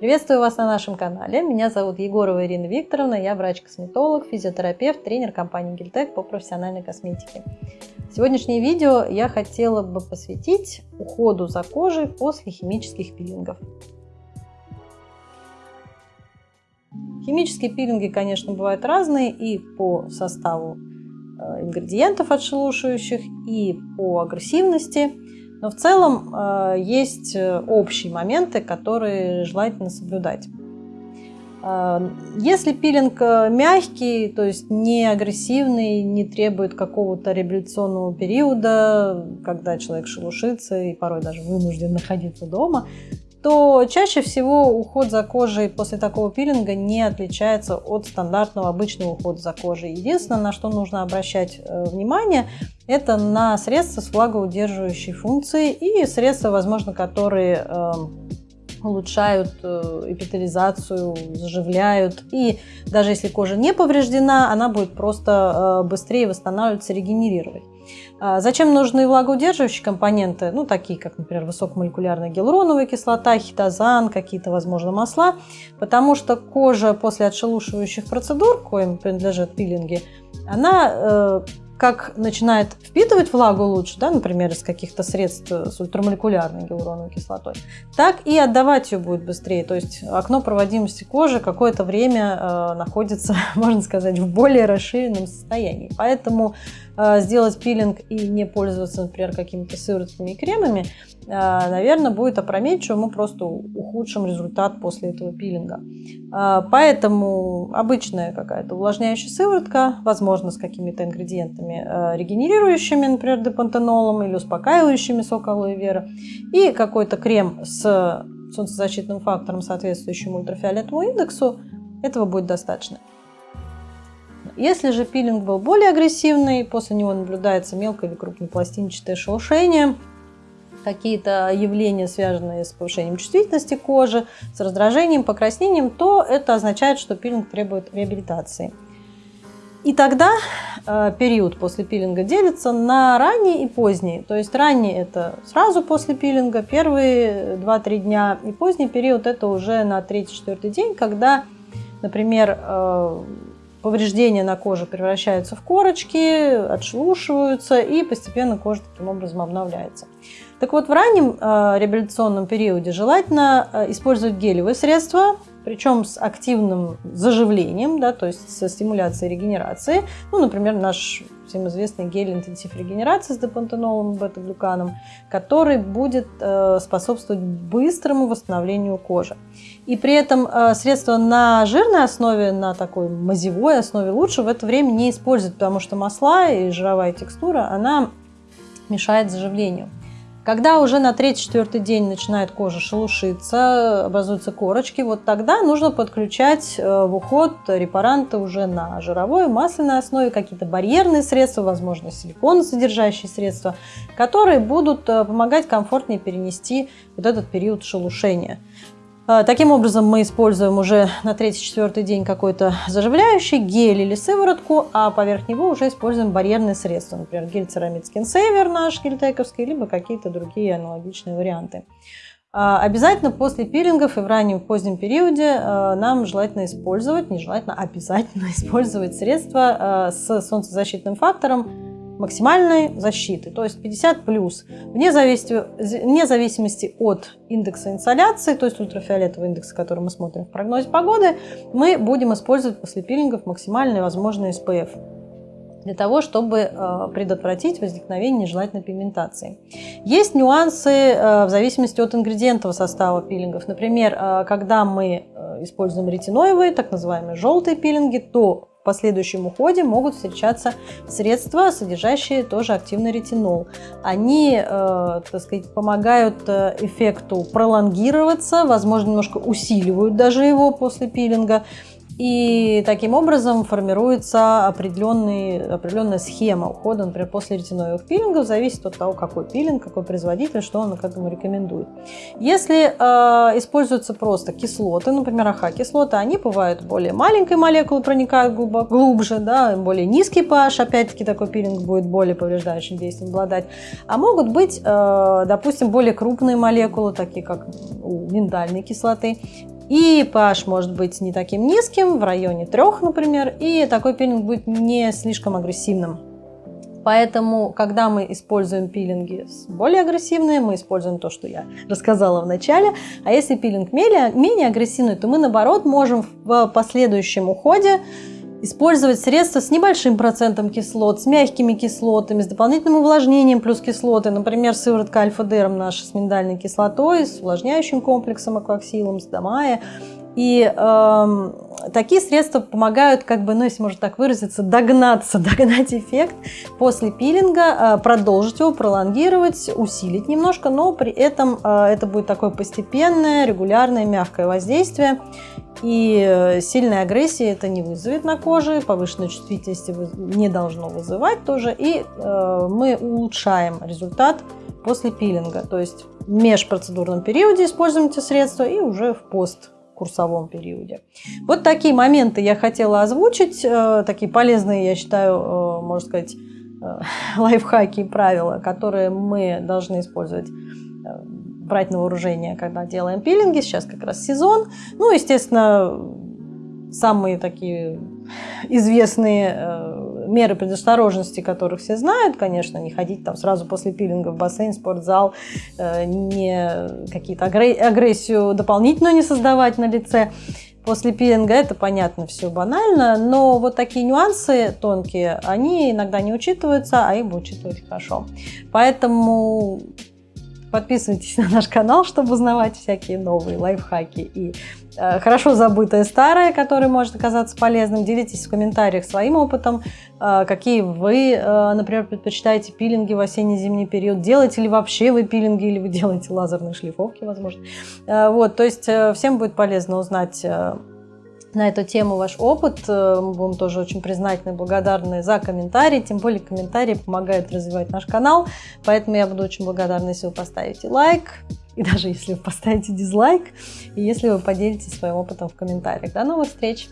Приветствую вас на нашем канале. Меня зовут Егорова Ирина Викторовна. Я врач-косметолог, физиотерапевт, тренер компании Гильтек по профессиональной косметике. Сегодняшнее видео я хотела бы посвятить уходу за кожей после химических пилингов. Химические пилинги, конечно, бывают разные и по составу э, ингредиентов отшелушивающих, и по агрессивности. Но в целом э, есть э, общие моменты, которые желательно соблюдать. Э, если пилинг мягкий, то есть не агрессивный, не требует какого-то реабилитационного периода, когда человек шелушится и порой даже вынужден находиться дома, то чаще всего уход за кожей после такого пилинга не отличается от стандартного обычного ухода за кожей. Единственное, на что нужно обращать внимание – это на средства с влагоудерживающей функцией и средства, возможно, которые э, улучшают э, эпителизацию, заживляют. И даже если кожа не повреждена, она будет просто э, быстрее восстанавливаться, регенерировать. А зачем нужны влагоудерживающие компоненты? Ну, такие как, например, высокомолекулярная гиалуроновая кислота, хитозан, какие-то, возможно, масла. Потому что кожа после отшелушивающих процедур, коим принадлежат пилинги, она как начинает впитывать влагу лучше, да, например, из каких-то средств с ультрамолекулярной гиалуроновой кислотой, так и отдавать ее будет быстрее. То есть окно проводимости кожи какое-то время э, находится, можно сказать, в более расширенном состоянии. Поэтому э, сделать пилинг и не пользоваться, например, какими-то сыворотками и кремами, э, наверное, будет опрометчиво, мы просто ухудшим результат после этого пилинга. Э, поэтому обычная какая-то увлажняющая сыворотка, возможно, с какими-то ингредиентами, э, регенерирующими, например, депантенолом или успокаивающими сок алоэ вера, и какой-то крем с солнцезащитным фактором, соответствующим ультрафиолетовому индексу, этого будет достаточно. Если же пилинг был более агрессивный, после него наблюдается мелкое или крупнопластинчатое шелушение, какие-то явления, связанные с повышением чувствительности кожи, с раздражением, покраснением, то это означает, что пилинг требует реабилитации. И тогда э, период после пилинга делится на ранний и поздний. То есть ранний это сразу после пилинга, первые 2-3 дня, и поздний период это уже на 3-4 день, когда, например, э, повреждения на коже превращаются в корочки, отшелушиваются, и постепенно кожа таким образом обновляется. Так вот, в раннем э, реабилитационном периоде желательно э, использовать гелевые средства, причем с активным заживлением, да, то есть со стимуляцией регенерации. Ну, например, наш всем известный гель интенсив регенерации с депантенолом и бета-глюканом, который будет э, способствовать быстрому восстановлению кожи. И при этом э, средства на жирной основе, на такой мазевой основе лучше в это время не использовать, потому что масла и жировая текстура, она мешает заживлению. Когда уже на третий-четвертый день начинает кожа шелушиться, образуются корочки, вот тогда нужно подключать э, в уход репаранты уже на жировой, масляной основе, какие-то барьерные средства, возможно, силиконосодержащие средства, которые будут э, помогать комфортнее перенести вот этот период шелушения. А, таким образом, мы используем уже на третий-четвертый день какой-то заживляющий гель или сыворотку, а поверх него уже используем барьерные средства, например, гель Ceramid Skin Saver наш гельтековский, либо какие-то другие аналогичные варианты. А, обязательно после пилингов и в раннем позднем периоде а, нам желательно использовать, не желательно, обязательно использовать средства с солнцезащитным фактором максимальной защиты, то есть 50 плюс, вне зависимости, вне зависимости от индекса инсоляции, то есть ультрафиолетового индекса, который мы смотрим в прогнозе погоды, мы будем использовать после пилингов максимальный возможный SPF для того, чтобы э, предотвратить возникновение нежелательной пигментации. Есть нюансы э, в зависимости от ингредиентов состава пилингов. Например, э, когда мы используем ретиноевые, так называемые желтые пилинги, то последующем уходе могут встречаться средства, содержащие тоже активный ретинол. Они, э, так сказать, помогают э, эффекту пролонгироваться, возможно, немножко усиливают даже его после пилинга. И таким образом формируется определенная схема ухода, например, после ретиноевых пилингов, зависит от того, какой пилинг, какой производитель, что он к этому рекомендует. Если э, используются просто кислоты, например, АХ-кислоты, они бывают более маленькой молекулы, проникают глубоко, глубже, да, более низкий pH, опять-таки такой пилинг будет более повреждающим действием обладать. А могут быть, э, допустим, более крупные молекулы, такие как у миндальной кислоты, И pH может быть не таким низким, в районе 3, например, и такой пилинг будет не слишком агрессивным. Поэтому, когда мы используем пилинги более агрессивные, мы используем то, что я рассказала в начале. А если пилинг менее, менее агрессивный, то мы, наоборот, можем в последующем уходе использовать средства с небольшим процентом кислот, с мягкими кислотами, с дополнительным увлажнением плюс кислоты, например, сыворотка альфа-дерм наша с миндальной кислотой, с увлажняющим комплексом акваксилом, с домая. И э, такие средства помогают, как бы, ну, если можно так выразиться, догнаться, догнать эффект после пилинга, э, продолжить его, пролонгировать, усилить немножко, но при этом э, это будет такое постепенное, регулярное, мягкое воздействие. И э, сильной агрессии это не вызовет на коже, повышенной чувствительности не должно вызывать тоже. И э, мы улучшаем результат после пилинга. То есть в межпроцедурном периоде используем эти средства и уже в посткурсовом периоде. Вот такие моменты я хотела озвучить, э, такие полезные, я считаю, э, можно сказать, э, лайфхаки и правила, которые мы должны использовать брать на вооружение, когда делаем пилинги. Сейчас как раз сезон. Ну, естественно, самые такие известные меры предосторожности, которых все знают, конечно, не ходить там сразу после пилинга в бассейн, спортзал, э, не какие-то агрессию дополнительную не создавать на лице. После пилинга это понятно, все банально, но вот такие нюансы тонкие, они иногда не учитываются, а их бы учитывать хорошо. Поэтому Подписывайтесь на наш канал, чтобы узнавать всякие новые лайфхаки и э, хорошо забытое старое, которое может оказаться полезным. Делитесь в комментариях своим опытом, э, какие вы, э, например, предпочитаете пилинги в осенне-зимний период. Делаете ли вообще вы пилинги или вы делаете лазерные шлифовки, возможно. Э, вот, то есть э, всем будет полезно узнать э, на эту тему ваш опыт. Э, мы будем тоже очень признательны и благодарны за комментарии. Тем более комментарии помогают развивать наш канал. Поэтому я буду очень благодарна, если вы поставите лайк. И даже если вы поставите дизлайк. И если вы поделитесь своим опытом в комментариях. До новых встреч!